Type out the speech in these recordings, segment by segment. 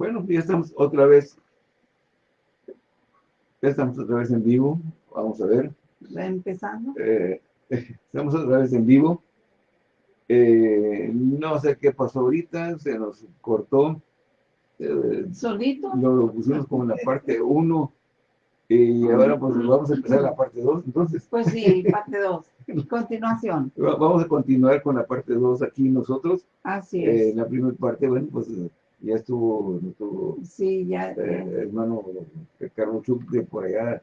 Bueno, ya estamos otra vez. Ya estamos otra vez en vivo. Vamos a ver. Empezando. Eh, estamos otra vez en vivo. Eh, no sé qué pasó ahorita, se nos cortó. Eh, ¿Solito? Lo pusimos como en la parte 1 y ahora pues vamos a empezar la parte 2, entonces. Pues sí, parte 2. Continuación. Vamos a continuar con la parte 2 aquí nosotros. Así es. Eh, la primera parte, bueno, pues ya estuvo nuestro sí, ya, hermano Carlos Chuc de por allá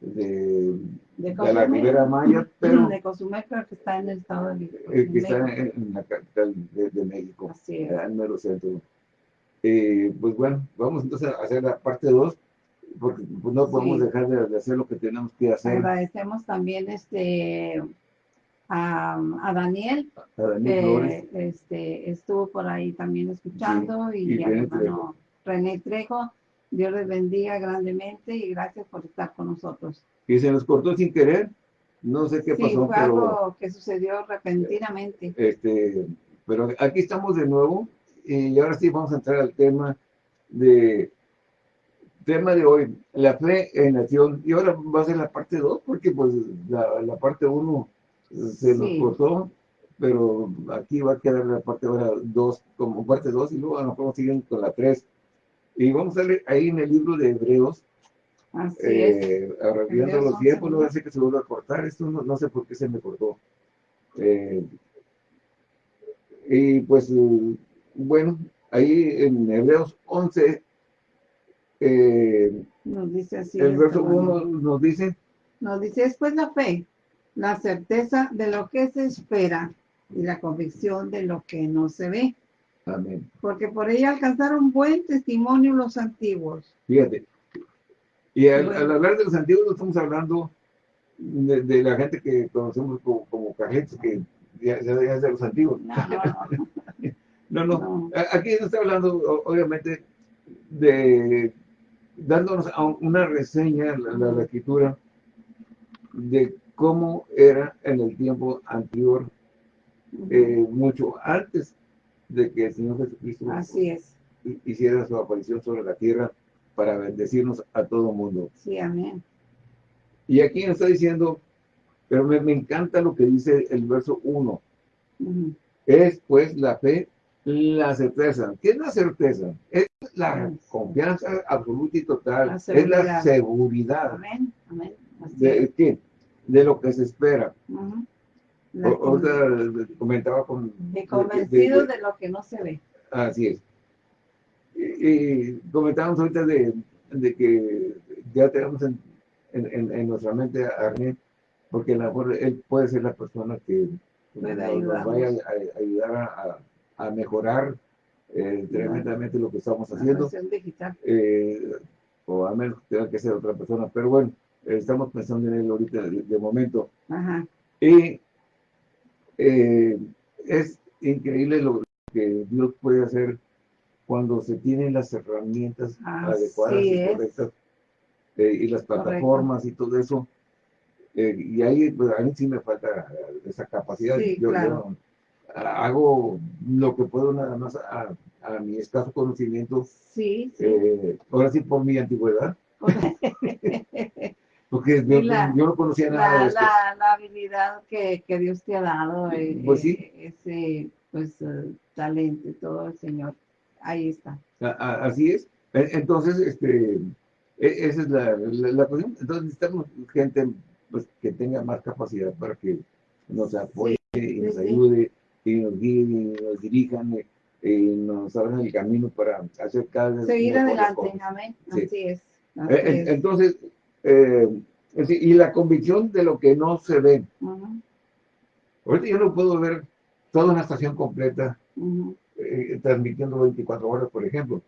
de, de, la Ribera Maya, pero... De Cozumel, pero que está en el estado de México. Eh, que está en, la capital de, México, Así es. en el centro. Eh, pues bueno, vamos entonces a hacer la parte 2, porque pues, no podemos dejar de, hacer lo que tenemos que hacer. Agradecemos también este a, a Daniel, a Daniel que este, estuvo por ahí también escuchando, y, y, a hermano René Trejo Dios les bendiga grandemente y gracias por estar con nosotros. Y se nos cortó sin querer, no sé qué sí, pasó, fue algo que sucedió repentinamente. Este, pero aquí estamos de nuevo y ahora sí vamos a entrar al tema de tema de hoy, la fe en acción. Y ahora va a ser la parte 2, porque pues la, la parte 1 se nos cortó, pero aquí va a quedar la parte 2 como parte 2 y luego a lo mejor siguen con la 3. Y vamos a leer ahí en el libro de Hebreos, Así eh, arreglando los tiempos, no hace que se vuelva a cortar, esto no, no, sé por qué se me cortó. Eh, y pues, bueno, ahí en Hebreos 11, eh, nos dice así. El verso 1 nos dice. Nos dice, es pues la fe, la certeza de lo que se espera y la convicción de lo que no se ve. Porque por ella alcanzaron buen testimonio los antiguos. Fíjate. Y al, hablar de los antiguos no estamos hablando de, la gente que conocemos como, como cajetes, que ya, es de los antiguos. No, no, Aquí está hablando, obviamente, de dándonos una reseña, la, la, escritura, de cómo era en el tiempo anterior, eh, mucho antes de que el Señor Jesucristo Así es. hiciera su aparición sobre la tierra para bendecirnos a todo mundo. Sí, amén. Y aquí nos está diciendo, pero me, encanta lo que dice el verso 1. Es pues la fe, la certeza. ¿Qué es la certeza? Es la confianza absoluta y total. es la seguridad. Amén, amén. ¿De qué? De lo que se espera comentaba con... De convencido de, lo que no se ve. Así es. Y, comentábamos ahorita de, de, que ya tenemos en, en, nuestra mente a Arne, porque a lo mejor él puede ser la persona que nos, vaya a, ayudar a, a mejorar eh, tremendamente lo que estamos haciendo. Eh, o a menos que tenga que ser otra persona, pero bueno, estamos pensando en él ahorita de, momento. Ajá. Y eh, es increíble lo que Dios puede hacer cuando se tienen las herramientas adecuadas y correctas eh, y las plataformas y todo eso. Eh, y ahí, pues, a mí sí me falta esa capacidad. yo, hago lo que puedo nada más a, mi escaso conocimiento. Sí, ahora sí por mi antigüedad. Porque yo, no conocía nada la, de esto. La, habilidad que, que, Dios te ha dado, eh, pues sí. Eh, ese pues, uh, talento, todo el Señor, ahí está. así es. E, entonces, este, e, esa es la, la, cuestión. Entonces necesitamos gente pues, que tenga más capacidad para que nos apoye y nos ayude, y nos guíe, y nos dirijan, y, nos abran el camino para hacer cada vez Seguir adelante, amén. Así es. E, entonces, eh, y la convicción de lo que no se ve. Ahorita yo no puedo ver toda una estación completa eh, transmitiendo 24 horas, por ejemplo,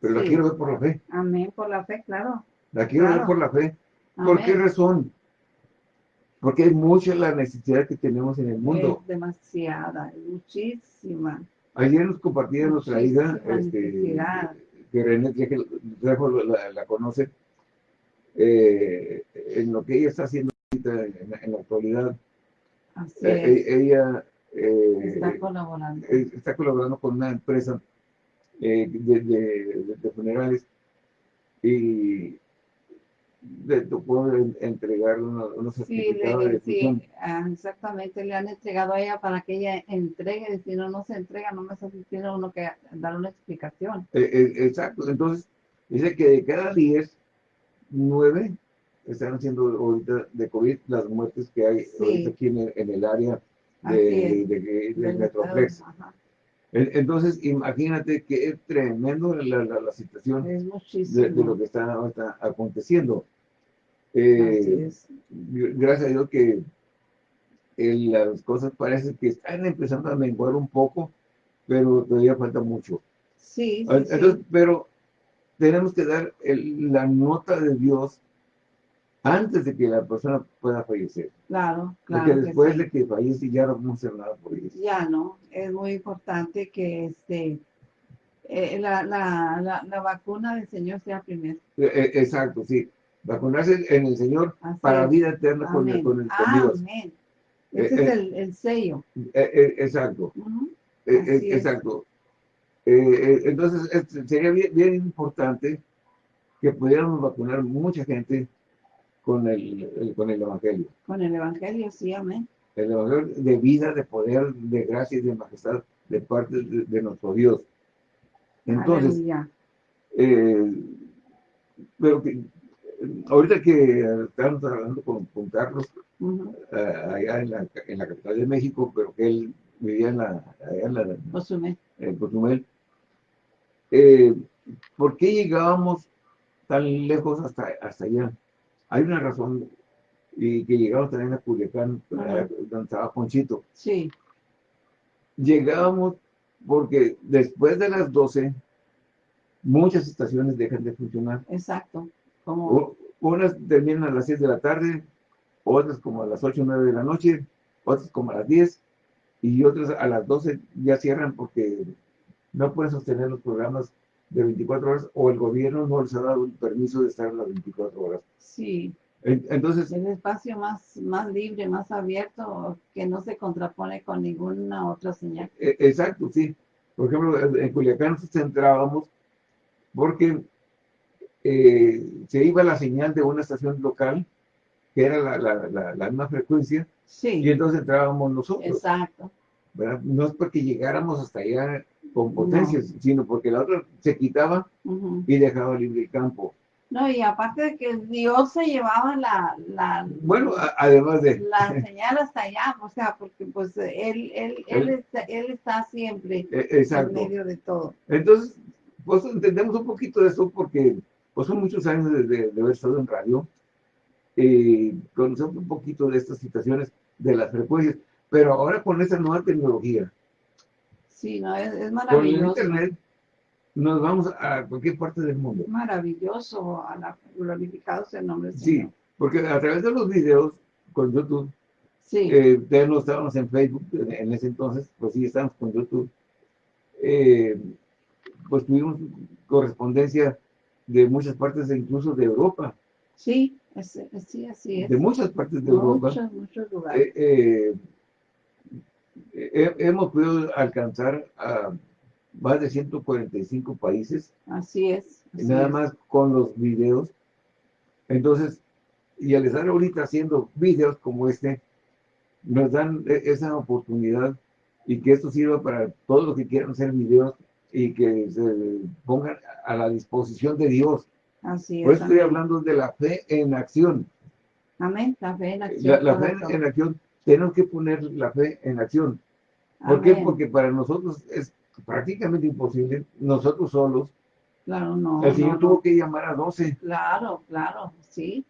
pero la quiero ver por la fe. Amén, por la fe, claro. La quiero ver por la fe. ¿Por qué razón? Porque hay mucha la necesidad que tenemos en el mundo. Es demasiada, muchísima. Ayer nos compartía nuestra hija, este, que René que la, la conoce, eh, en lo que ella está haciendo en, la actualidad. Eh, ella eh, está colaborando. está colaborando con una empresa eh, de, funerales y le tocó entregar unos, unos certificados de sí, ah, exactamente, le han entregado a ella para que ella entregue, si no, no se entrega, no me tiene uno que dar una explicación. Eh, eh, exacto, entonces dice que de cada 10, 9 están haciendo ahorita de COVID las muertes que hay ahorita aquí en el, área de, de, Metroplex. Entonces, imagínate que es tremendo la, la, situación de, lo que está, aconteciendo. Eh, gracias a Dios que las cosas parece que están empezando a menguar un poco, pero todavía falta mucho. Sí, Entonces, pero tenemos que dar la nota de Dios antes de que la persona pueda fallecer. Claro, claro. Porque después de que fallece ya no a hacer nada por eso. Ya no, es muy importante que este eh, la, la, la, vacuna del Señor sea primero. Eh, eh, exacto, sí. Vacunarse en el Señor para vida eterna con, el, con, el, Dios. Amén. Ese es el, el, sello. exacto. exacto. Entonces, sería bien, bien importante que pudiéramos vacunar mucha gente con el, con el Evangelio. Con el Evangelio, sí, amén. El Evangelio de vida, de poder, de gracia y de majestad de parte de, nuestro Dios. Entonces, eh, pero que, ahorita que estamos hablando con, con Carlos, eh, allá en la, en la, capital de México, pero que él vivía en la, allá en la Cozumel. En Cozumel. Eh, ¿Por qué llegábamos tan lejos hasta, hasta allá? Hay una razón, y que llegamos también a Culiacán, donde estaba Ponchito. Sí. Llegábamos porque después de las 12, muchas estaciones dejan de funcionar. Exacto. Como... Unas terminan a las 6 de la tarde, otras como a las 8 o 9 de la noche, otras como a las 10, y otras a las 12 ya cierran porque no pueden sostener los programas de 24 horas o el gobierno no les ha dado el permiso de estar las 24 horas. Sí. Entonces... El espacio más, más libre, más abierto, que no se contrapone con ninguna otra señal. E, exacto, sí. Por ejemplo, en Culiacán nos centrábamos porque eh, se iba la señal de una estación local, que era la, la, la, misma frecuencia, sí. y entonces entrábamos nosotros. Exacto. No es porque llegáramos hasta allá con potencias, sino porque la otra se quitaba y dejaba libre el campo. No, y aparte de que Dios se llevaba la... la bueno, además de... La señal hasta allá, o sea, porque pues él, él, él, está, él está siempre e, en medio de todo. Entonces, pues entendemos un poquito de eso porque pues son muchos años de, de, haber estado en radio y conocemos un poquito de estas situaciones de las frecuencias, pero ahora con esta nueva tecnología, Sí, no, es, maravilloso. Con internet nos vamos a cualquier parte del mundo. Maravilloso, a la, glorificado sea el nombre del Sí, porque a través de los videos con YouTube, sí. eh, no estábamos en Facebook en ese entonces, pues sí estábamos con YouTube, eh, pues tuvimos correspondencia de muchas partes, incluso de Europa. Sí, sí, así es. De muchas partes de Europa. Muchos, muchos lugares. Eh, eh hemos podido alcanzar a más de 145 países. Así es. nada más con los videos. Entonces, y al estar ahorita haciendo videos como este, nos dan e-, esa oportunidad y que esto sirva para todos los que quieran hacer videos y que se pongan a la disposición de Dios. Así es. Por eso estoy hablando de la fe en acción. Amén, la fe en acción. La, fe en acción tenemos que poner la fe en acción. ¿Por qué? Porque para nosotros es prácticamente imposible, nosotros solos. Claro, no. El Señor tuvo que llamar a 12. Claro, claro, sí.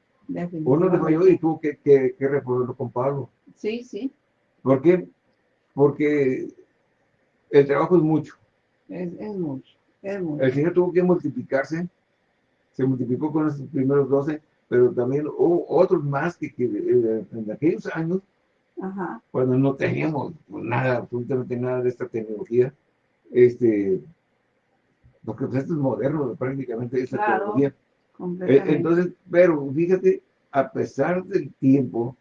Uno de mayor y tuvo que, que, que con Pablo. Sí, sí. ¿Por qué? Porque el trabajo es mucho. Es, es mucho, es mucho. El Señor tuvo que multiplicarse, se multiplicó con esos primeros 12, pero también hubo otros más que, que eh, en aquellos años cuando no teníamos nada, absolutamente nada de esta tecnología, este, porque pues, esto es moderno prácticamente esta tecnología. Eh, entonces, pero fíjate, a pesar del tiempo,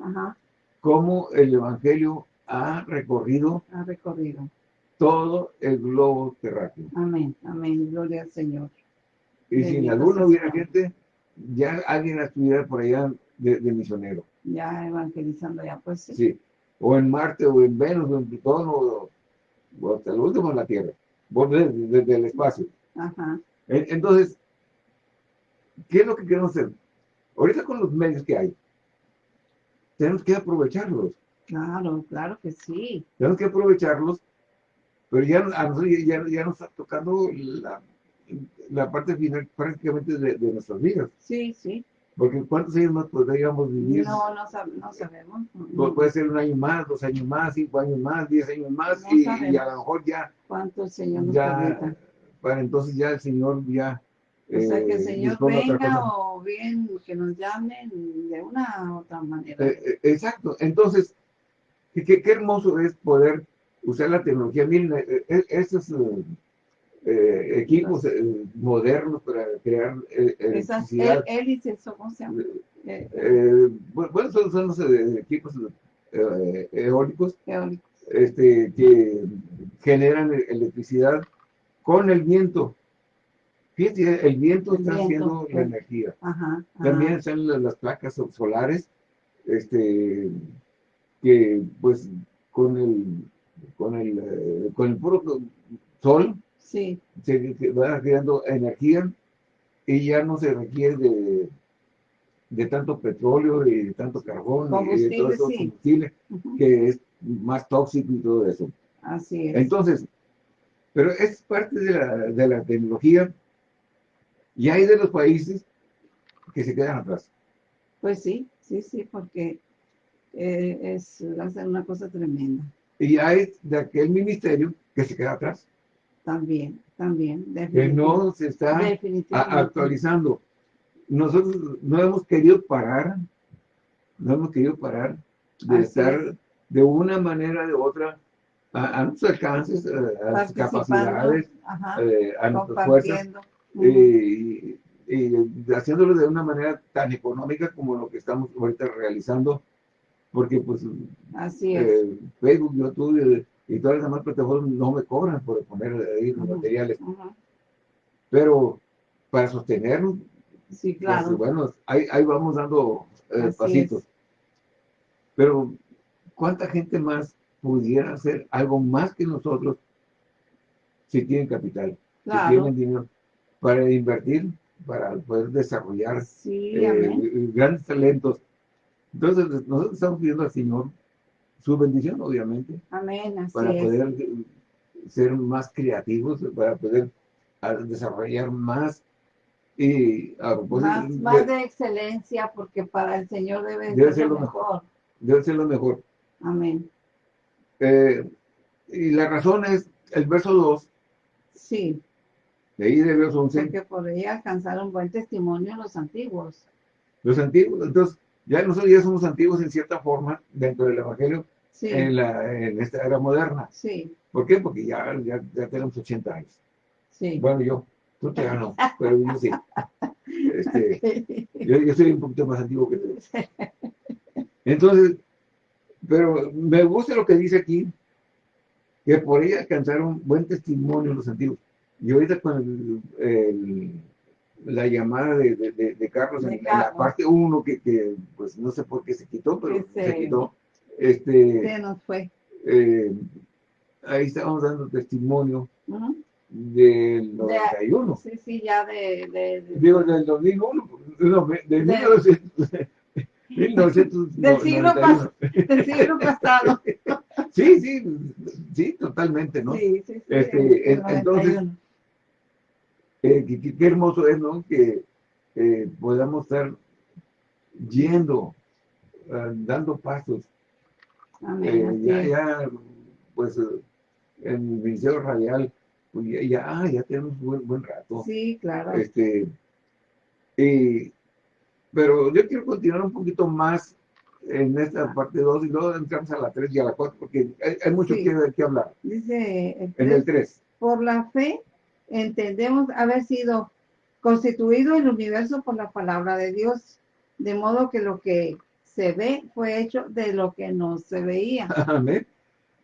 cómo el Evangelio ha recorrido, ha recorrido todo el globo terráqueo. Amén, amén, gloria al Señor. Y si en alguno hubiera gente, ya alguien estuviera por allá de, misionero. Ya evangelizando ya, pues sí. Sí, o en Marte, o en Venus, o en Plutón, o, hasta el último en la Tierra, desde, el espacio. Ajá. Entonces, ¿qué es lo que queremos hacer? Ahorita con los medios que hay, tenemos que aprovecharlos. Claro, claro que sí. Tenemos que aprovecharlos, pero ya, ya, ya nos está tocando la, la parte final prácticamente de, de, nuestras vidas. Sí, sí. Porque ¿cuántos años más podríamos vivir? No, no, no sabemos. puede ser un año más, dos años más, cinco años más, diez años más, y, a lo mejor ya... ¿Cuánto el Señor nos ya, Para entonces ya el Señor ya... O sea, que el eh, Señor venga o bien que nos llamen de una u otra manera. Eh, eh, exacto. Entonces, qué, qué, hermoso es poder usar la tecnología. Miren, eso es eh, equipos eh, modernos para crear eh, Esas hélices, ¿cómo se llama? bueno, son, los equipos eólicos, Este, que generan electricidad con el viento. El viento está haciendo la energía. También están las, placas solares, este, que pues con el, con el, con el puro sol Sí. Se, va creando energía y ya no se requiere de, de tanto petróleo y de tanto carbón y de todo eso combustible que es más tóxico y todo eso. Así es. Entonces, pero es parte de la, de la tecnología y hay de los países que se quedan atrás. Pues sí, sí, sí, porque eh, es una cosa tremenda. Y hay de aquel ministerio que se queda atrás. También, también. Que no se está actualizando. Nosotros no hemos querido parar, no hemos querido parar de estar de una manera o de otra a, nuestros alcances, a, las capacidades, eh, a nuestras fuerzas, y, haciéndolo de una manera tan económica como lo que estamos ahorita realizando, porque pues Así es. Eh, Facebook, YouTube, y todas las demás plataformas no me cobran por poner ahí los materiales. Pero para sostenernos, sí, claro. Pues, bueno, ahí, ahí, vamos dando eh, pasitos. Pero, ¿cuánta gente más pudiera hacer algo más que nosotros si tienen capital, si tienen dinero para invertir, para poder desarrollar eh, grandes talentos? Entonces, nosotros estamos pidiendo al Señor su bendición, obviamente. Amén, Para poder ser más creativos, para poder desarrollar más y más, de, excelencia, porque para el Señor debe, ser, lo mejor. Debe ser lo mejor. Amén. Eh, y la razón es el verso 2. Sí. De ahí de verso 11. Porque podría alcanzar un buen testimonio los antiguos. Los antiguos, entonces, ya nosotros ya somos antiguos en cierta forma dentro del Evangelio, en, la, en esta era moderna. Sí. ¿Por qué? Porque ya, ya, ya tenemos 80 años. Sí. Bueno, yo, tú te no, pero yo sí. Este, yo, yo, soy un poquito más antiguo que tú. Entonces, pero me gusta lo que dice aquí, que por ella alcanzaron buen testimonio los antiguos. Y ahorita con el, la llamada de, de, Carlos, en, la parte 1, que, que, pues no sé por qué se quitó, pero se quitó este, se nos fue. Eh, ahí estábamos dando testimonio del 91. sí, sí, ya de, de, Digo, del 2001, no, de, 1900. 1991. Del siglo, del siglo pasado. sí, sí, sí, totalmente, ¿no? Sí, sí, sí. Este, entonces, eh, qué, qué, hermoso es, ¿no? Que eh, podamos estar yendo, uh, dando pasos eh, ya, ya, pues, en el Ministerio Radial, pues ya, ah, ya, tenemos un buen, rato. Sí, claro. Este, pero yo quiero continuar un poquito más en esta ah. parte 2 y luego entramos a la 3 y a la 4 porque hay, mucho que, que, hablar. Dice en el 3. Por la fe entendemos haber sido constituido el universo por la palabra de Dios, de modo que lo que se ve fue hecho de lo que no se veía. Amén.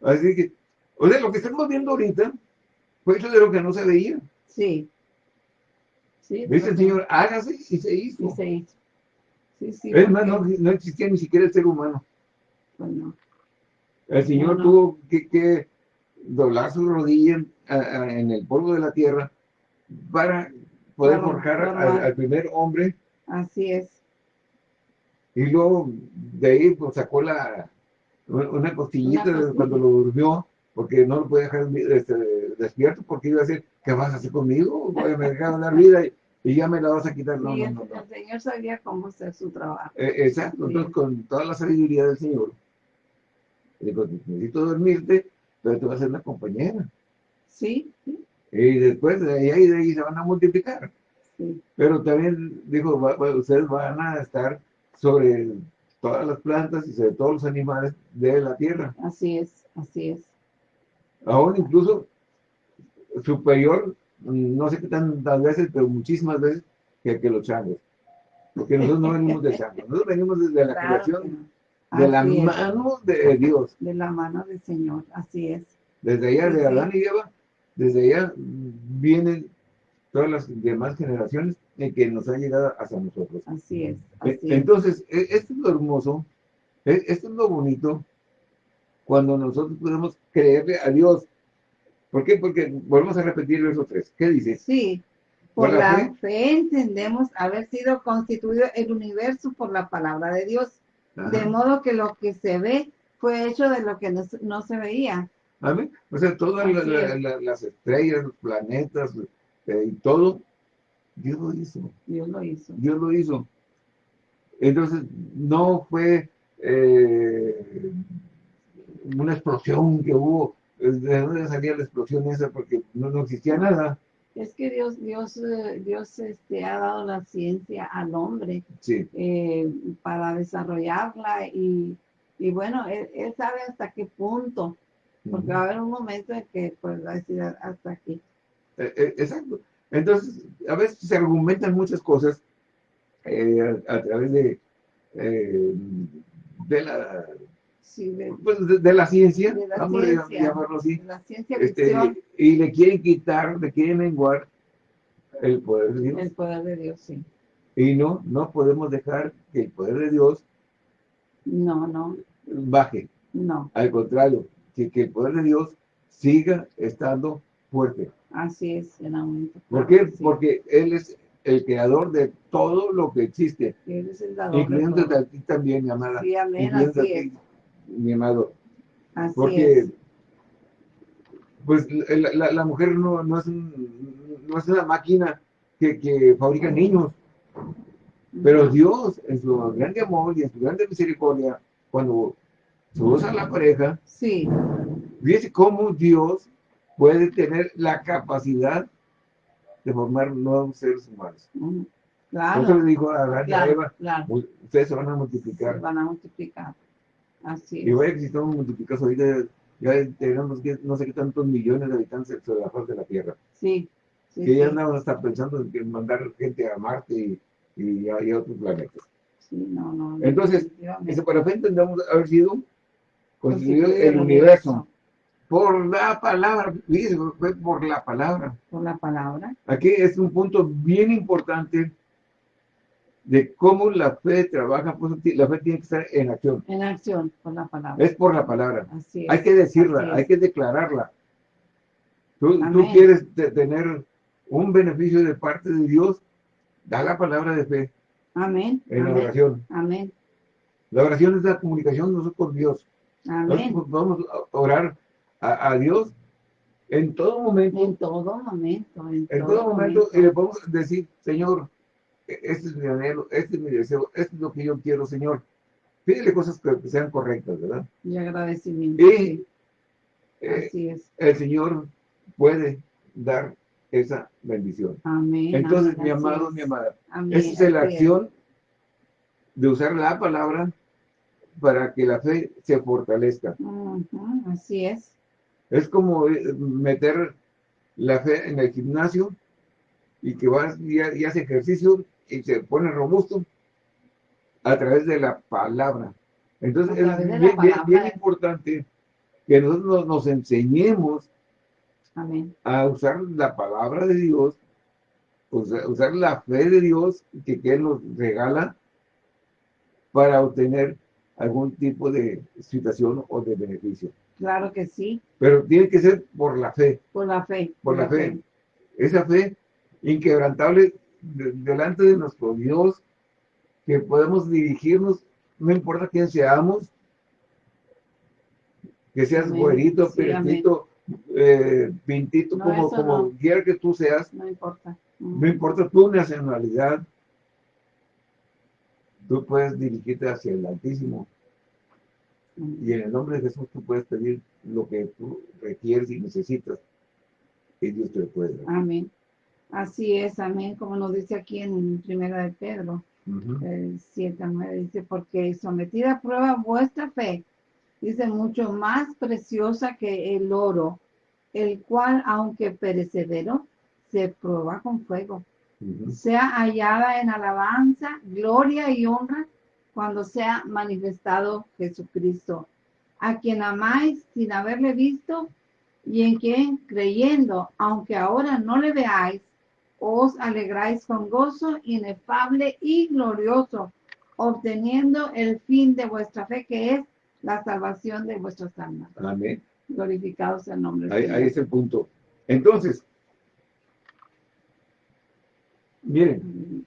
Así que O sea, lo que estamos viendo ahorita fue hecho de lo que no se veía. Sí. sí Dice el Señor, hágase y se hizo. Y se hizo. Sí, sí, es más, no, existía ni siquiera el ser humano. Pues no. El Señor tuvo que, doblar su rodilla en el polvo de la tierra para poder forjar al, primer hombre. Así es. Y luego de ahí pues, sacó la una costillita cuando lo durmió, porque no lo puede dejar este, despierto, porque iba a decir, ¿qué vas a hacer conmigo? Voy a me dejar la vida y, ya me la vas a quitar. No, no, no, El Señor sabía cómo hacer su trabajo. Eh, exacto, entonces con toda la sabiduría del Señor, digo, necesito dormirte, pero te va a ser una compañera. Sí, Y después de ahí, de ahí se van a multiplicar. Sí. Pero también dijo, ustedes van a estar sobre todas las plantas y sobre todos los animales de la tierra. Así es, así es. Aún incluso superior, no sé qué tantas veces, pero muchísimas veces que, que los changos. Porque nosotros no venimos de changos, nosotros venimos desde la creación, de la mano de Dios. De la mano del Señor, así es. Desde allá de Adán y Eva, desde allá vienen todas las demás generaciones en que nos ha llegado hasta nosotros. Así es. E, entonces, e, esto es lo hermoso, e, esto es lo bonito, cuando nosotros podemos creerle a Dios. ¿Por qué? Porque volvemos a repetir el verso 3. ¿Qué dice? Sí, por, la, fe? entendemos haber sido constituido el universo por la palabra de Dios. De modo que lo que se ve fue hecho de lo que no, se veía. Amén. O sea, todas las estrellas, los planetas, y todo, Dios lo hizo. Dios lo hizo. Dios lo hizo. Entonces, no fue eh, una explosión que hubo. ¿De dónde salía la explosión esa? Porque no, no existía nada. Es que Dios, Dios, eh, Dios este, ha dado la ciencia al hombre eh, para desarrollarla y, y bueno, él, sabe hasta qué punto, porque va a haber un momento en que pues va a decir hasta aquí. Eh, eh, exacto. Entonces, a veces se argumentan muchas cosas eh, a, través de, de la pues, de, la ciencia, vamos a llamarlo así, este, y le quieren quitar, le quieren menguar el poder de Dios. El poder de Dios, sí. Y no, no podemos dejar que el poder de Dios no, no. baje. No. Al contrario, que, que el poder de Dios siga estando fuerte. Así es, en aumento. ¿Por qué? Porque Él es el creador de todo lo que existe. Él es el dador Incluyéndote a ti también, mi amada. Sí, amén, así es. mi amado. Así Porque, pues, la, la, mujer no, no, es no es una máquina que, que fabrica niños. Pero Dios, en su grande amor y en su grande misericordia, cuando se usa la pareja, sí. fíjese cómo Dios puede tener la capacidad de formar nuevos seres humanos. Mm, claro. Eso le dijo a Adán y a Eva, ustedes se van a multiplicar. Se van a multiplicar. Así es. Y vaya que si estamos multiplicados ahorita, ya tenemos no sé qué tantos millones de habitantes sobre la faz de la Tierra. Sí. sí que ya andaban hasta pensando en mandar gente a Marte y, y, a, otros planetas. Sí, no, no. Entonces, ese para entendamos haber sido construido el universo por la palabra, fue por la palabra. Por la palabra. Aquí es un punto bien importante de cómo la fe trabaja, la fe tiene que estar en acción. En acción, por la palabra. Es por la palabra. hay que decirla, hay que declararla. Tú, quieres tener un beneficio de parte de Dios, da la palabra de fe. Amén. En la oración. Amén. La oración es la comunicación nosotros con Dios. Amén. vamos a orar a, Dios en todo momento. En todo momento. En, todo, momento, y le podemos decir, Señor, e, este es mi anhelo, este es mi deseo, esto es lo que yo quiero, Señor. Pídele cosas que, sean correctas, ¿verdad? Y agradecimiento. Y eh, Así es. el Señor puede dar esa bendición. Amén. Entonces, mi amado, mi amada, esa es la acción de usar la palabra para que la fe se fortalezca. así es. Es como eh, meter la fe en el gimnasio y que vas y, hace ejercicio y se pone robusto a través de la palabra. Entonces es bien, importante que nosotros nos enseñemos a usar la palabra de Dios, usar la fe de Dios que, que Él nos regala para obtener algún tipo de situación o de beneficio. Claro que sí. Pero tiene que ser por la fe. Por la fe. Por, la, fe. Esa fe inquebrantable delante de nuestro Dios, que podemos dirigirnos, no importa quién seamos, que seas güerito, perfecto, eh, pintito, como, como quiera que tú seas. No importa. No importa tu nacionalidad, tú puedes dirigirte hacia el Altísimo y en el nombre de Jesús tú puedes pedir lo que tú requieres y necesitas. Y Dios te lo puede dar. Amén. Así es, amén. Como nos dice aquí en Primera de Pedro, el 7 a 9, dice, porque sometida a prueba vuestra fe, dice, mucho más preciosa que el oro, el cual, aunque perecedero, se prueba con fuego. Sea hallada en alabanza, gloria y honra cuando sea manifestado Jesucristo, a quien amáis sin haberle visto y en quien creyendo, aunque ahora no le veáis, os alegráis con gozo inefable y glorioso, obteniendo el fin de vuestra fe, que es la salvación de vuestras almas. Amén. Glorificados el nombre ahí, Ahí es el punto. Entonces, miren,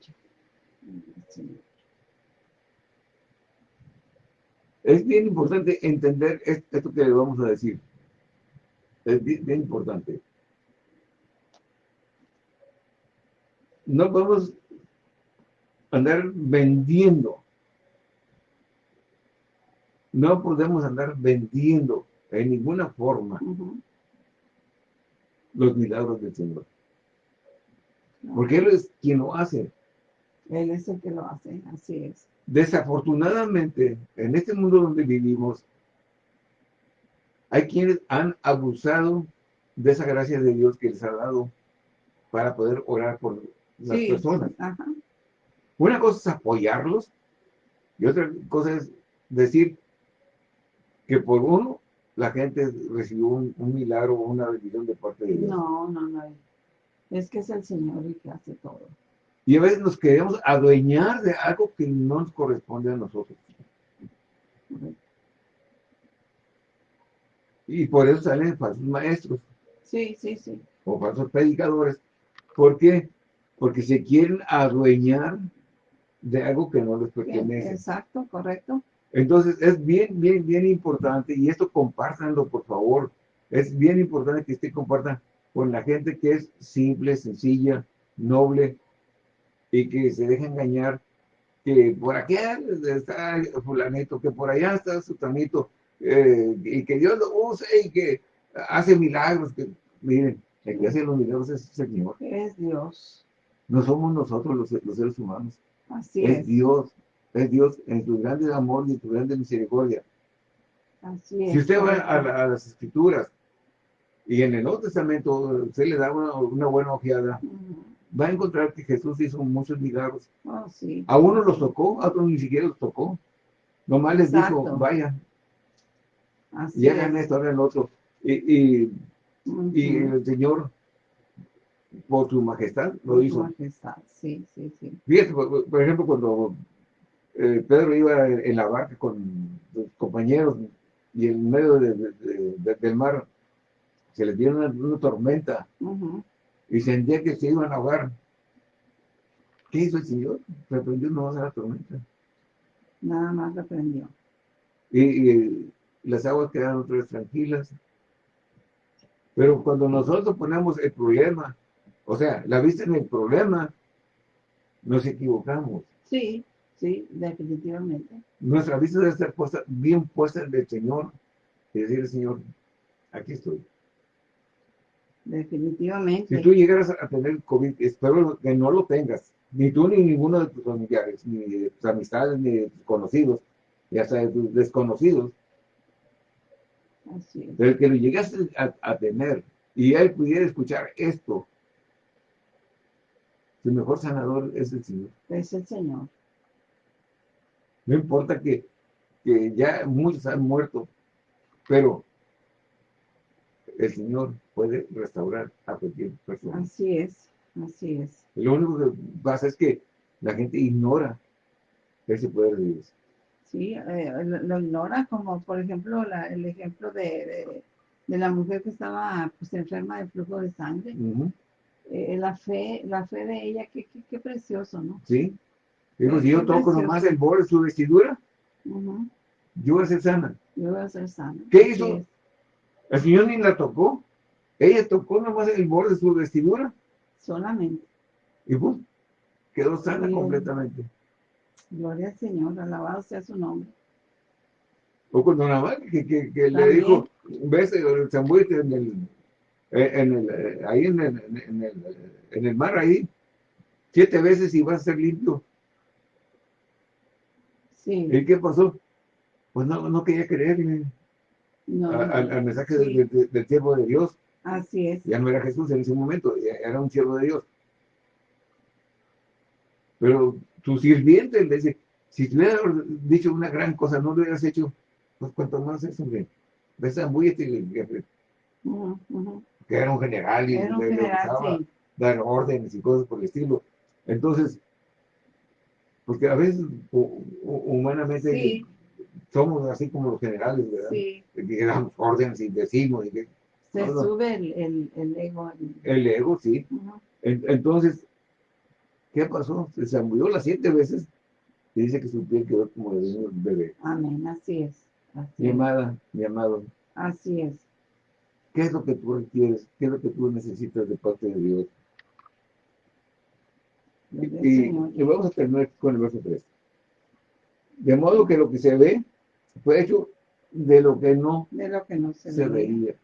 Es bien importante entender esto que le vamos a decir. Es bien, importante. No podemos andar vendiendo. No podemos andar vendiendo en ninguna forma los milagros del Señor. Porque Él es quien lo hace. Él es el que lo hace, así es. Desafortunadamente, en este mundo donde vivimos, hay quienes han abusado de esa gracia de Dios que les ha dado para poder orar por las personas. Una cosa es apoyarlos y otra cosa es decir que por uno la gente recibió un, milagro o una bendición de parte de Dios. No, no, no. Es que es el Señor el que hace todo. Y a veces nos queremos adueñar de algo que no nos corresponde a nosotros. Y por eso salen falsos maestros. Sí, sí, sí. O falsos predicadores. ¿Por qué? Porque se quieren adueñar de algo que no les pertenece. exacto, correcto. Entonces es bien, bien, bien importante, y esto compártanlo por favor, es bien importante que usted compartan con la gente que es simple, sencilla, noble, y que se deja engañar que por aquí está fulanito, que por allá está su eh, y que Dios lo use y que hace milagros. Que, miren, el que hace los milagros es el Señor. Es Dios. No somos nosotros los, seres humanos. Así es. Es Dios. Es Dios en su grande amor y en su grande misericordia. Así es. Si usted va a, las escrituras y en el Nuevo Testamento se le da una, buena ojeada, va a encontrar que Jesús hizo muchos milagros. Oh, sí. A uno los tocó, a otros ni siquiera los tocó. Nomás les dijo, vayan. y hagan esto, hagan lo otro. Y, y, el Señor, por su majestad, lo por hizo. Su majestad, sí, sí, sí. Fíjate, por, ejemplo, cuando eh, Pedro iba en la barca con sus compañeros y en medio del mar se les dio una, tormenta y sentía que se iban a ahogar. ¿Qué hizo el Señor? Reprendió no a la tormenta. Nada más reprendió. Y, las aguas quedaron otra vez tranquilas. Pero cuando nosotros ponemos el problema, o sea, la vista en el problema, nos equivocamos. Sí, sí, definitivamente. Nuestra vista debe estar puesta, bien puesta en el Señor y decirle, Señor, aquí estoy. Definitivamente. Si tú llegaras a tener COVID, espero que no lo tengas, ni tú ni ninguno de tus familiares, ni de tus amistades, ni de tus conocidos, y hasta de tus desconocidos. Así es. Pero que lo llegaste a, tener y él pudiera escuchar esto, su mejor sanador es el Señor. Es el Señor. No importa que, que ya muchos han muerto, pero el Señor puede restaurar a cualquier persona. Así es, así es. Lo único que pasa es que la gente ignora ese poder de Dios. Sí, eh, lo, ignora, como por ejemplo el ejemplo de, la mujer que estaba pues, enferma de flujo de sangre. Eh, la fe la fe de ella, qué, qué, precioso, ¿no? Sí. Digo, si yo toco nomás el borde de su vestidura, yo voy a ser sana. Yo voy a ser sana. ¿Qué hizo? El Señor ni la tocó. Ella tocó nomás el borde de su vestidura. Solamente. Y pues, quedó sana completamente. Gloria al Señor, alabado sea su nombre. O cuando nada que, que, que le dijo, ves el zambuite en el, en el, ahí en el, en el, en el mar, ahí, siete veces y vas a ser limpio. Sí. ¿Y qué pasó? Pues no, no quería creerle al, mensaje del siervo de Dios. Así es. Ya no era Jesús en ese momento, era un siervo de Dios. Pero tu sirviente le dice, si te hubiera dicho una gran cosa, no lo hubieras hecho, pues cuanto más es, hombre. Ves muy este, que era un general y era un general, dar órdenes y cosas por el estilo. Entonces, porque a veces humanamente somos así como los generales, ¿verdad? Sí. Que damos órdenes y decimos. Y que, Se sube el, el, ego. El ego, sí. Entonces, ¿qué pasó? Se zambulló las siete veces y dice que su piel quedó como de un bebé. Amén, así es. mi amada, mi amado. Así es. ¿Qué es lo que tú requieres? ¿Qué es lo que tú necesitas de parte de Dios? Y, y, vamos a terminar con el verso 3. De modo que lo que se ve fue hecho de lo que no, de lo que no se, veía.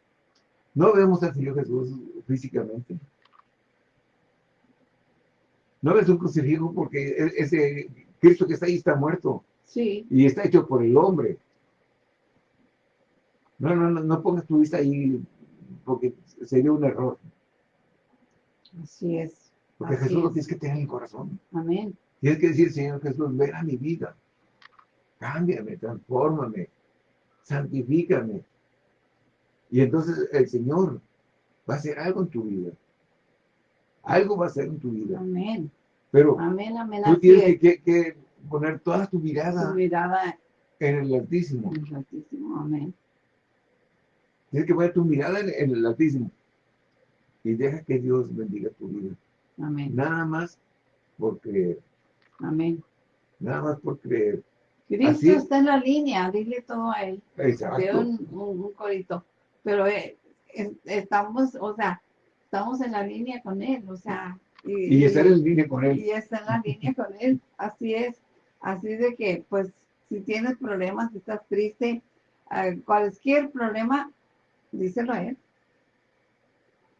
No vemos al Señor Jesús físicamente. No ves un crucifijo porque e-, ese Cristo que está ahí está muerto. Sí. Y está hecho por el hombre. No, no, no, no pongas tu vista ahí porque sería un error. Así es. Porque Jesús lo tienes que tener en el corazón. Amén. Tienes que decir, Señor Jesús, ven a mi vida cámbiame, transfórmame, santifícame. Y entonces el Señor va a hacer algo en tu vida. Algo va a hacer en tu vida. Amén. Pero amén, amén, tú tienes que, poner toda tu mirada, tu mirada en el Altísimo. En el Altísimo, amén. Tienes que poner tu mirada en, en el Altísimo. Y deja que Dios bendiga tu vida. Amén. Nada más por creer. Amén. Nada más por creer. Cristo está en la línea, dile todo a él. Exacto. Un, un, corito. Pero eh, estamos, o sea, estamos en la línea con él, o sea. Y, y estar en línea con él. Y está en la línea con él, así es. Así de que, pues, si tienes problemas, si estás triste, cualquier problema, díselo a él.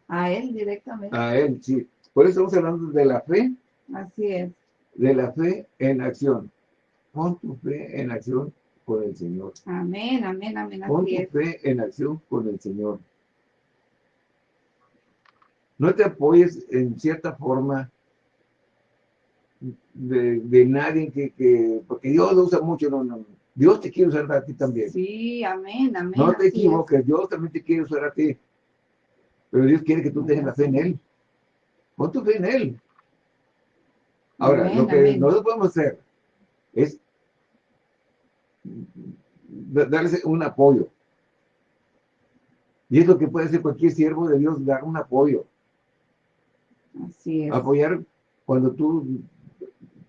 A él directamente. A él, sí. Por eso estamos hablando de la fe. Así es. De la fe en acción. Pon tu fe en acción con el Señor. Amén, amén, amén. Pon tu fe en acción con el Señor. No te apoyes en cierta forma de, nadie que, porque Dios lo usa mucho, no, no. Dios te quiere usar a ti también. Sí, amén, amén. No te equivoques, Dios también te quiere usar a ti. Pero Dios quiere que tú tengas la fe en Él. Pon tu fe en Él. Ahora, lo que nosotros podemos hacer es darles un apoyo. Y es lo que puede hacer cualquier siervo de Dios, dar un apoyo. Así es. Apoyar cuando tú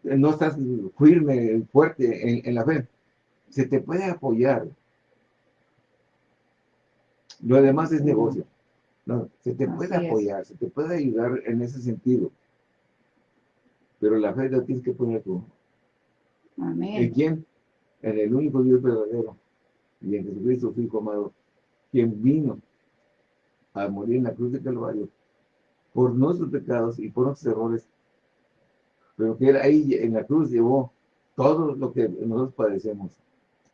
no estás firme, fuerte en, la fe. Se te puede apoyar. Lo demás es negocio. No, se te puede apoyar, se te puede ayudar en ese sentido. Pero la fe la tienes que poner tú. Amén. ¿En quién? En el único Dios verdadero y en Jesucristo, su Hijo amado, quien vino a morir en la cruz de Calvario por nuestros pecados y por nuestros errores, pero que él ahí en la cruz llevó todo lo que nosotros padecemos.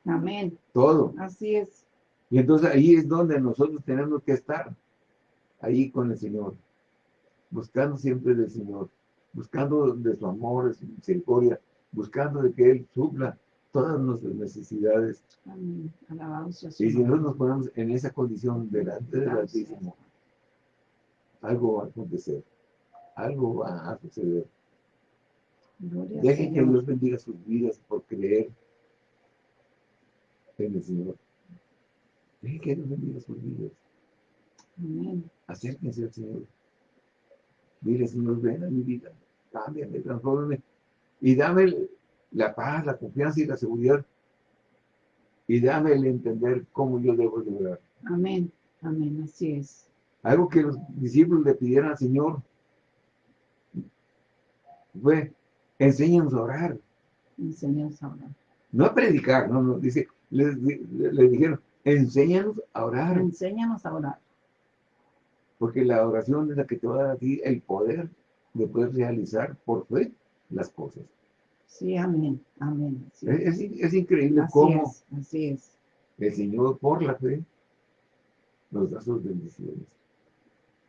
Amén. Todo. Así es. Y entonces ahí es donde nosotros tenemos que estar, ahí con el Señor, buscando siempre del Señor, buscando de su amor, de su misericordia, buscando de que Él supla todas nuestras necesidades. Amén. Y si nosotros nos ponemos en esa condición delante del Altísimo, algo va a acontecer, algo va a suceder. Dejen que Dios bendiga sus vidas por creer en el Señor. Dejen que Dios bendiga sus vidas. Amén. Acérquense al Señor. Dile, Señor, ven a mi vida. Cámbiame, transfórmame. Y dame la paz, la confianza y la seguridad. Y dame el entender cómo yo debo lograr. Amén. Amén. Así es. Algo que los discípulos le pidieran al Señor fue, enséñanos a orar. Enséñanos a orar. No a predicar, no, no, dice, le, dijeron, enséñanos a orar. Enséñanos a orar. Porque la oración es la que te va a dar a ti el poder de poder realizar por fe las cosas. Sí, amén, amén. es, increíble cómo así es. el Señor, por la fe, nos da sus bendiciones.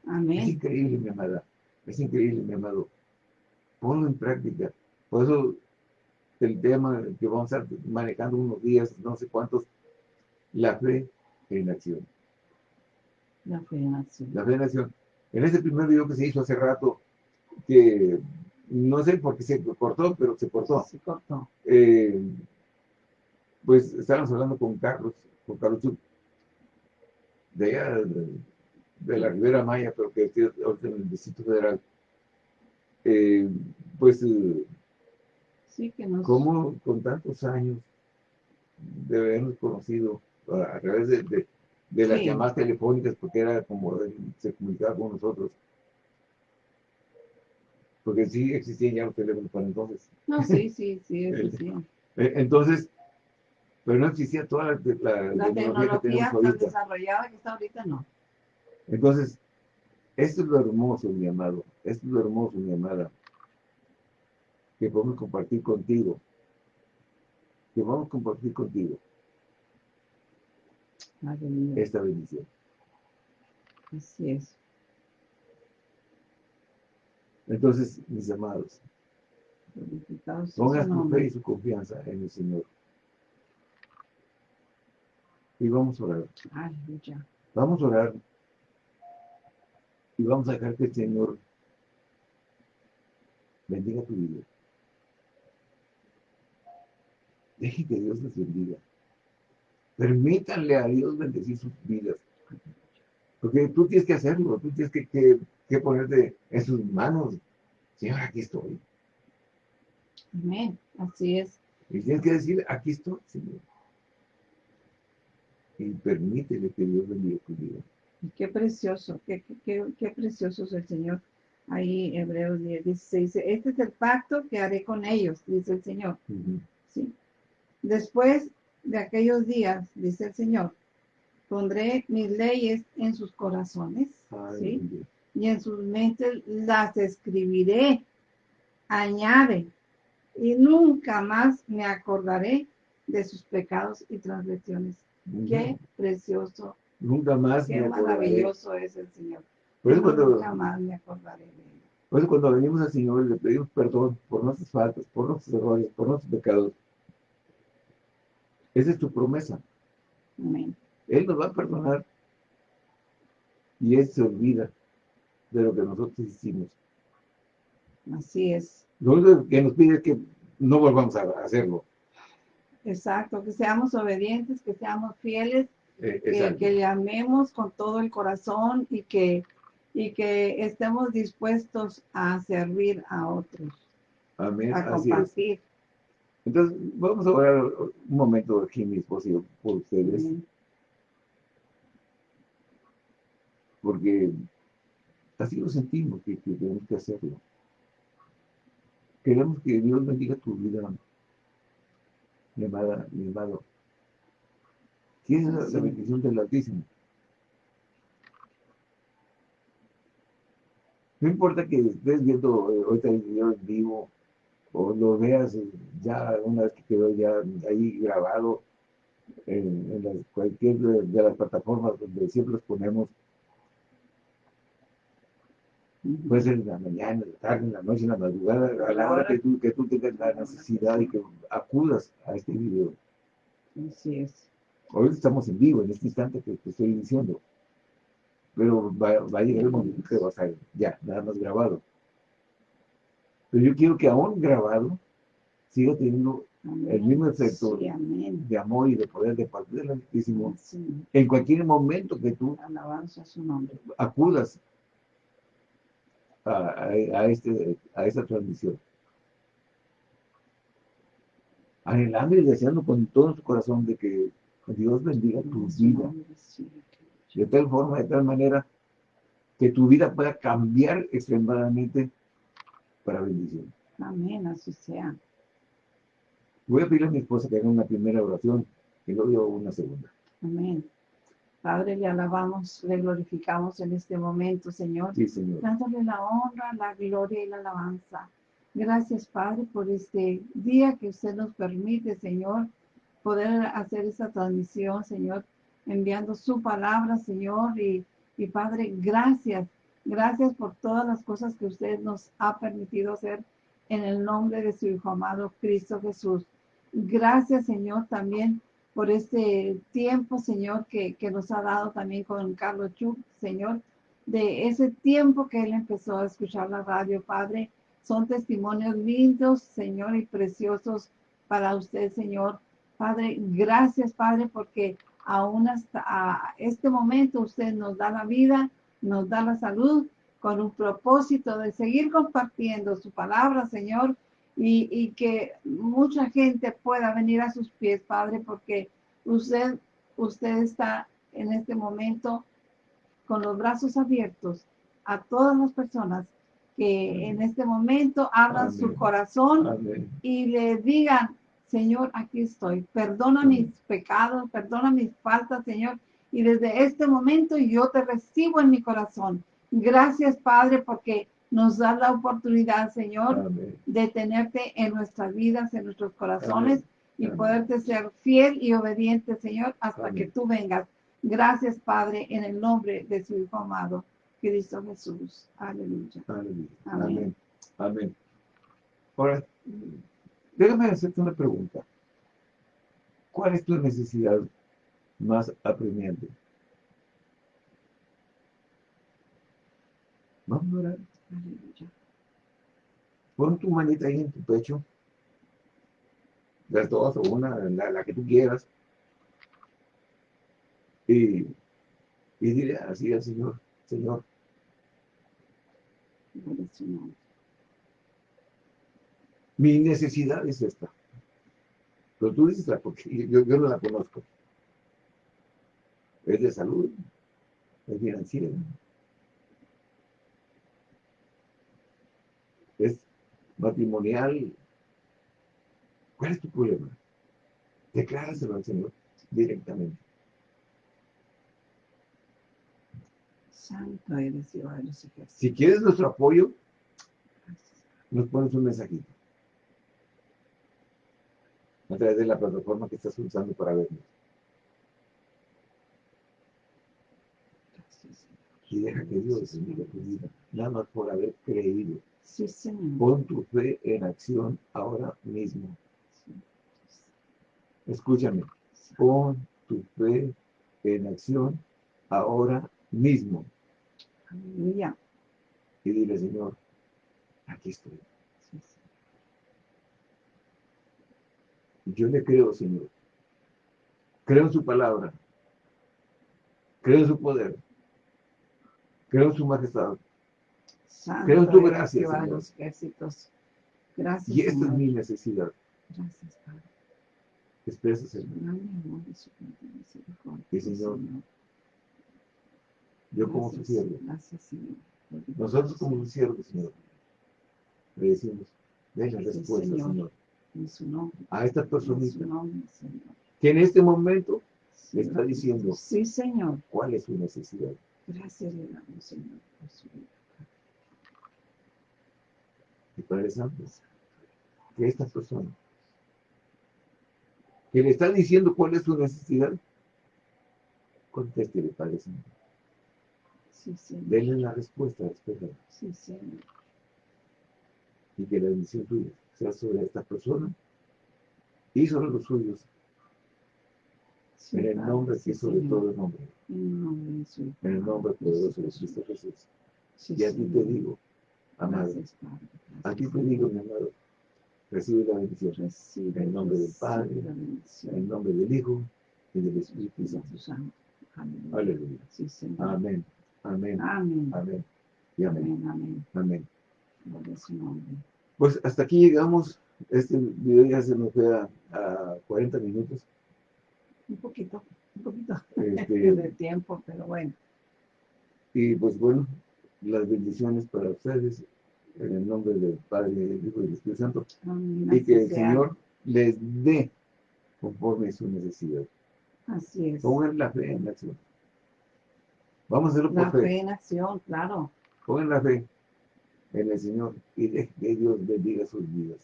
Amén. Es increíble, mi amada. Es increíble, mi amado. Ponlo en práctica. Por eso el tema que vamos a estar manejando unos días, no sé cuántos, la fe en acción. La fe en acción. La fe en acción. En ese primer video que se hizo hace rato, que no sé por qué se cortó, pero se cortó. Se cortó. Eh, pues estábamos hablando con Carlos, con Carlos de allá, de, la Ribera Maya, pero que es en el Distrito Federal. Eh, pues, eh, sí, que nos... como con tantos años de habernos conocido a través de, las llamadas telefónicas, porque era como se comunicaba con nosotros, porque sí existían ya los teléfonos para entonces. No, sí, sí, sí, existían. Eh, entonces, pero no existía toda la, la, tecnología, tan desarrollada que está ahorita, no. Entonces, esto es lo hermoso, mi amado, esto es lo hermoso, mi amada, que podemos compartir contigo, que vamos a compartir contigo esta bendición. Así es. Entonces, mis amados, pongan su fe y su confianza en el Señor. Y vamos a orar. Vamos a orar. Y vamos a dejar que el Señor bendiga tu vida. Deje que Dios les bendiga. Permítanle a Dios bendecir sus vidas. Porque tú tienes que hacerlo, tú tienes que, que que ponerte en sus manos. Señor, aquí estoy. Amén, así es. Y tienes que decir, aquí estoy, Señor. Y permítele que Dios bendiga tu vida. Y qué precioso, qué, qué, qué, precioso es el Señor. Ahí Hebreos 10, 16 dice, este es el pacto que haré con ellos, dice el Señor. ¿Sí? Después de aquellos días, dice el Señor, pondré mis leyes en sus corazones. ¿sí? Y en sus mentes las escribiré. Añade, y nunca más me acordaré de sus pecados y transgresiones. Qué precioso. Nunca más Qué maravilloso es el Señor. nunca más me acordaré de él. Por eso cuando venimos al Señor le pedimos perdón por nuestras faltas, por nuestros errores, por nuestros pecados. Esa es tu promesa. Amén. Él nos va a perdonar y Él se olvida de lo que nosotros hicimos. Así es. Lo único que nos pide es que no volvamos a hacerlo. Exacto, que seamos obedientes, que seamos fieles, eh, que, le amemos con todo el corazón y que, y que estemos dispuestos a servir a otros. Amén. A compartir. Entonces, vamos a orar un momento aquí, mi esposo, por ustedes. Porque Así lo sentimos que, tenemos que hacerlo. Queremos que Dios bendiga tu vida, mi amada, mi amado. Tienes la, la bendición del Altísimo. No importa que estés viendo eh, ahorita el video en vivo o lo veas eh, ya una vez que quedó ya ahí grabado en, cualquier de, las plataformas donde siempre los ponemos Puede ser en la mañana, en la tarde, en la noche, en la madrugada, a la hora que tú, que tú tengas la necesidad y que acudas a este video. Así es. Hoy estamos en vivo, en este instante que te estoy diciendo. Pero va, va a llegar el momento que va a salir ya, nada más grabado. Pero yo quiero que aún grabado siga teniendo el mismo efecto de amor y de poder de parte del Altísimo en cualquier momento que tú acudas a, este, a esta transmisión. Anhelando y deseando con todo su corazón de que Dios bendiga tu vida. De tal forma, de tal manera, que tu vida pueda cambiar extremadamente para bendición. Amén, así sea. Voy a pedir a mi esposa que haga una primera oración y luego una segunda. Amén. Padre, le alabamos, le glorificamos en este momento, Señor. Sí, Señor. Dándole la honra, la gloria y la alabanza. Gracias, Padre, por este día que usted nos permite, Señor, poder hacer esta transmisión, Señor, enviando su palabra, Señor. Y, y Padre, gracias. Gracias por todas las cosas que usted nos ha permitido hacer en el nombre de su Hijo amado Cristo Jesús. Gracias, Señor, también por este tiempo, Señor, que, nos ha dado también con Carlos Chuk, Señor, de ese tiempo que él empezó a escuchar la radio, Padre. Son testimonios lindos, Señor, y preciosos para usted, Señor. Padre, gracias, Padre, porque aún hasta este momento usted nos da la vida, nos da la salud, con un propósito de seguir compartiendo su palabra, Señor, y, que mucha gente pueda venir a sus pies, Padre, porque usted, usted está en este momento con los brazos abiertos a todas las personas que en este momento abran su corazón y le digan, Señor, aquí estoy, perdona mis pecados, perdona mis faltas, Señor, y desde este momento yo te recibo en mi corazón. Gracias, Padre, porque nos da la oportunidad, Señor, de tenerte en nuestras vidas, en nuestros corazones y poderte ser fiel y obediente, Señor, hasta que tú vengas. Gracias, Padre, en el nombre de su Hijo amado, Cristo Jesús. Aleluya. Amén. Amén. Amén. Ahora, déjame hacerte una pregunta. ¿Cuál es tu necesidad más apremiante? Vamos a orar. Pon tu manita ahí en tu pecho. Las dos o una, la, que tú quieras. Y, y dile así al Señor, Señor. Mi necesidad es esta. Pero tú dices porque yo, yo no la conozco. Es de salud, es financiera, es matrimonial. ¿Cuál es tu problema? Decláraselo al Señor directamente. Santo eres Jehová Si quieres nuestro apoyo, nos pones un mensajito. A través de la plataforma que estás usando para vernos. Y deja que Dios bendiga tu vida, nada más por haber creído. Sí, Señor. Pon tu fe en acción ahora mismo. Escúchame. Pon tu fe en acción ahora mismo. Aleluya. Y dile, Señor, aquí estoy. Yo le creo, Señor. Creo en su palabra. Creo en su poder. Creo en su majestad. Creo en tu gracia, Señor. Gracias, y esta es mi necesidad. Gracias, Padre. Expresa, Señor. Y Señor, yo como su siervo. Gracias, Señor. Nosotros como su siervo, Señor, le decimos, den la respuesta, Señor. En su nombre. A esta personita que en este momento le está diciendo sí, señor. cuál es su necesidad. Gracias le damos, Señor, por su vida. Santo, que esta persona que le está diciendo cuál es su necesidad, contéstele, Padre Santo. Sí, Señor. Denle la respuesta, espera. Sí. Y que la bendición tuya sea sobre esta persona y sobre los suyos. Sí, en el nombre sí, sobre todo el nombre. En el nombre En el nombre poderoso de sí, Cristo Jesús. sí, Y a ti te digo, amado, Gracias, Padre. a ti Gracias, te digo, mi amado, recibe la bendición. Recibe, En el nombre del Padre. En el nombre del Hijo y del Espíritu Santo. Santo. Aleluya. Aleluya. Sí, Señor. Amén. Amén. Amén. Amén. Y amén. Amén, amén. Amén. Pues hasta aquí llegamos. Este video ya se nos fue a, a 40 minutos. Un poquito, un poquito Este, de tiempo, pero bueno. y pues bueno, las bendiciones para ustedes en el nombre del Padre, del Hijo y del Espíritu Santo. Amén. Y que el sea. Señor les dé conforme su necesidad. Así es. Pongan la fe en acción. Vamos a hacerlo La por fe. fe en acción, claro. Pongan la fe en el Señor y dejen que Dios bendiga sus vidas.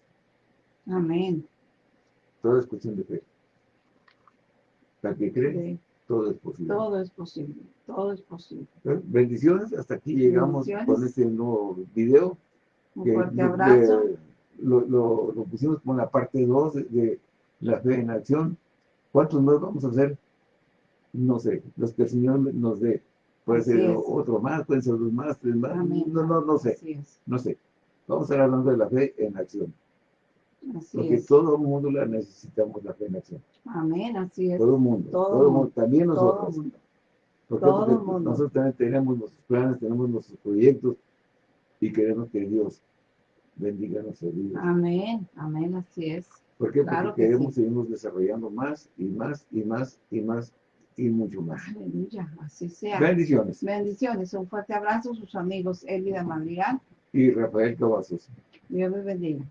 Amén. Todo es cuestión de fe. La que cree, Sí, todo es posible. todo es posible. Todo es posible. ¿Eh? Bendiciones, hasta aquí llegamos con este nuevo video. Un que fuerte abrazo. lo, lo- lo pusimos con la parte 2 de, de la fe en acción. ¿Cuántos más vamos a hacer? No sé, los que el Señor nos dé. Puede ser otro más, pueden ser dos más, tres más. Amén. No, no, no sé, no sé. Vamos a estar hablando de la fe en acción. Así Porque es. todo el mundo la necesitamos, la fe en acción. Amén. Así es. Todo el mundo, Todo todo, el mundo, mundo, también Todo nosotros. todo Porque el mundo. nosotros también tenemos nuestros planes, tenemos nuestros proyectos y queremos que Dios bendiga nuestras vidas. Amén. Amén. Así es. ¿Por qué? claro Porque que queremos sí. seguirnos desarrollando más y más y más y más y mucho más. Aleluya. Así sea. Bendiciones. Bendiciones. Un fuerte abrazo. Sus amigos Elvida Madrigal. Y Rafael Cavazos. Dios les bendiga.